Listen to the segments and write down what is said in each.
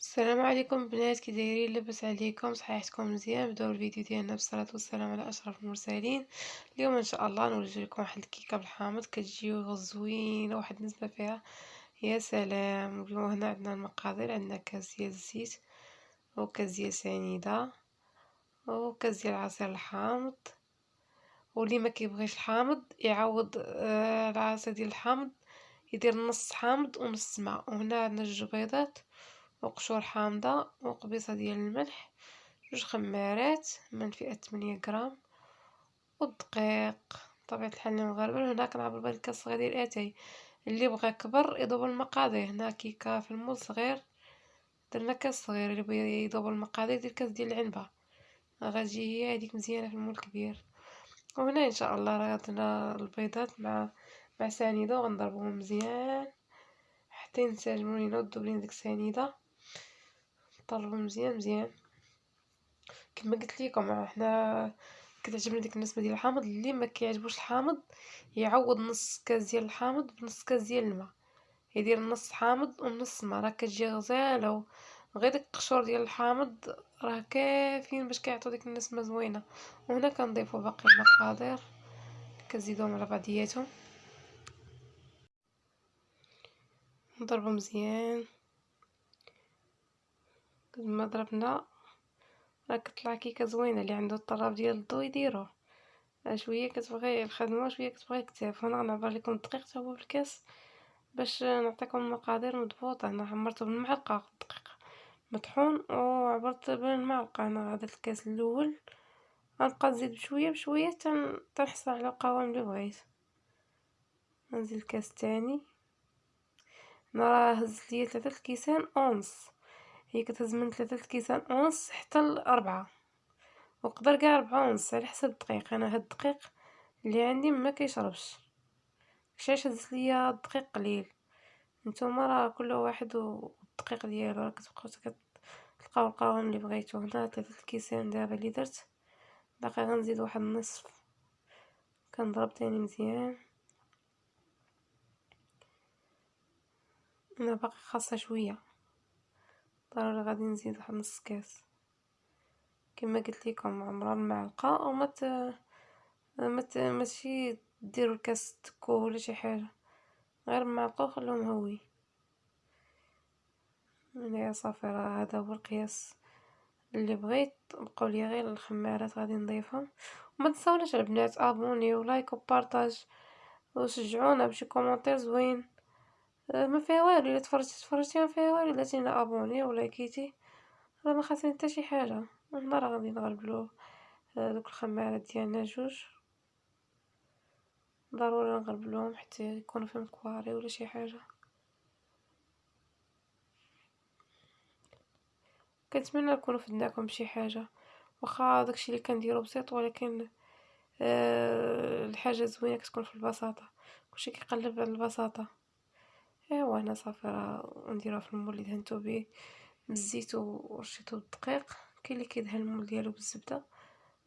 السلام عليكم بنات كي دايرين لاباس عليكم صحيحتكم مزيان نبداو الفيديو ديالنا بالصلاه والسلام على أشرف المرسلين. اليوم إن شاء الله نوجد لكم واحد الكيكة بالحامض كتجي زوينه واحد النسبة فيها. يا سلام. اليوم هنا عندنا المقادير عندنا كاس ديال الزيت وكاس ديال سنيدة وكاس ديال عصير الحامض. واللي ما كيبغيش الحامض يعوض آه، العصير ديال الحامض يدير نص حامض ونص ماء. وهنا عندنا جوج بيضات وقشور حامضة وقبيصة ديال الملح جوج خمارات من فئة 8 غرام والدقيق. طبيعة الحال المغربة هنا كنعبر بهاد الكاس صغير ديال اتاي اللي بغى كبر يضرب المقادير. هنا كيكه في ال moule صغير درنا كاس صغير. اللي بغى يضرب المقادير ديال كاس ديال العنبة. غتجي هي هذيك مزيانة في ال moule كبير. وهنا إن شاء الله راه درنا البيضات مع مع سنيدة وغنضربوهم مزيان. حتى ينسجموا لينا لينا ديك السنيده طلبوا مزيان مزيان. كما قلت لكم حنا كتعجبني ديك النسبة ديال الحامض اللي ما كيعجبوش الحامض يعوض نص كاس ديال الحامض بنص كاس ديال الماء. يدير نص حامض ونص ماء راه كتجي غزالة. غير ديك القشور ديال الحامض راه كافيين باش كيعطيو ديك النسمة زوينة. وهنا كنضيفوا باقي المقادير كنزيدوهم على بعضياتهم. نضربو مزيان. ما ضربنا راه كطلع كيكه زوينه اللي عنده الطراب ديال الضو يديروه شوية كتبغي الخدمة شوية كتبغي كتاف هنا غنعبر لكم الدقيق حتى هو في الكاس باش نعطيكم المقادير مضبوطة. أنا عمرته بالمعلقة الدقيق مطحون وعبرت بالمعلقة. أنا هذا الكاس الأول. غنبقى نزيد بشوية بشوية تنحصل على القوام اللي بغيت. نزيد الكاس الثاني. أنا راه هزت ليا ثلاثة الكيسان ونص هي كتهز من ثلاثة كيسان ونص حتى لأربعة وقدر كاع ربعة ونص على حسب الدقيق. أنا هاد الدقيق اللي عندي ما كيشربش. علاش هزت ليا الدقيق قليل. نتوما راه كل واحد والدقيق ديالو راه كتبقاو تلقاو القوام اللي بغيتو. هنا ثلاثة الكيسان دابا اللي درت. باقي غنزيد واحد النصف. كنضرب تاني مزيان. أنا باقي خاصة شوية. ضروري غادي نزيد واحد نص كاس. كما قلت لكم عمرها المعلقة وما ت... ما ت... ماشي ديروا الكاس تكو ولا شي حاجة. غير المعلقة وخلوه مهوي. هنايا صافي راه هذا هو القياس اللي بغيت. بقاو لي غير الخمارات غادي نضيفهم. وما تنساوناش البنات abonnez و like و partage وشجعونا بشي commentaire زوين. ما فيها والو إلا تفرجتي تفرجتي ما فيها والو إلا تينا abonné ولا likiti راه ما خاصني حتى شي حاجة. هنا راه غادي نغربلو آه، دوك الخمارات ديالنا جوج. ضروري نغربلوهم حتى يكونوا فيهم كواري ولا شي حاجة. كنتمنى نكون فدناكم بشي حاجة. واخا داكشي اللي كنديرو بسيط ولكن أه الحاجة زوينة كتكون في البساطة. كلشي كيقلب على البساطة. ايوا هنا صافي راه نديروها في المول اللي دهنتو به بالزيت ورشيتو بالدقيق كاين اللي كيدهن المول ديالو بالزبدة.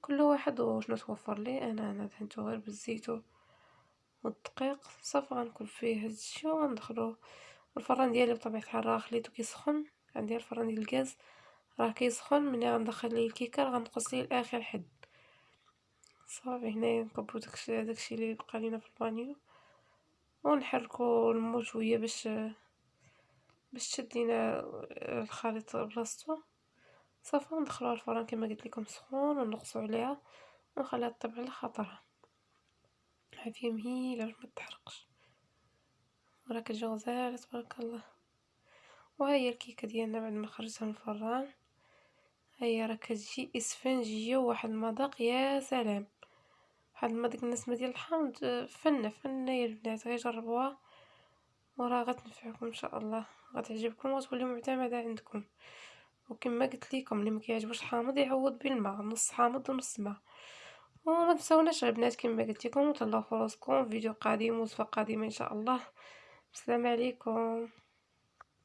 كل واحد وشنو توفر ليه أنا أنا دهنتو غير بالزيت والدقيق. صافي غنكون فيه هادشي وغندخلو الفران ديالي بطبيعة الحال راه خليتو كيسخن. عندي الفران ديال الغاز. راه كيسخن ملي غندخل ليه الكيكة غنقص ليه لآخر حد. صافي هنايا نكبرو داكشي داكشي اللي بقى لينا في البانيو. ونحركو المول شوية باش باش تشد لينا الخليط بلاصتو صافي ندخلوها الفران كما قلت لكم سخون ونقصو عليها ونخليها طيب على خاطرها. عافيه مهيلة باش ما تحرقش. راه كتجي غزاله تبارك الله. وها هي الكيكة ديالنا بعد ما خرجتها من الفران. هي راه كتجي إسفنجية وواحد المذاق يا سلام. واحد ما ديك النسمه ديال الحامض فنه فنه يا البنات غير جربوها. وراه غتنفعكم إن شاء الله. غتعجبكم وتولي معتمدة عندكم. وكما قلت لكم اللي ما كيعجبوش الحامض يعوض بالماء نص حامض ونص ماء. وما تنساوناش البنات كما قلت لكم وتهلاو في راسكم. فيديو قادم وصفة قادمة إن شاء الله. السلام عليكم.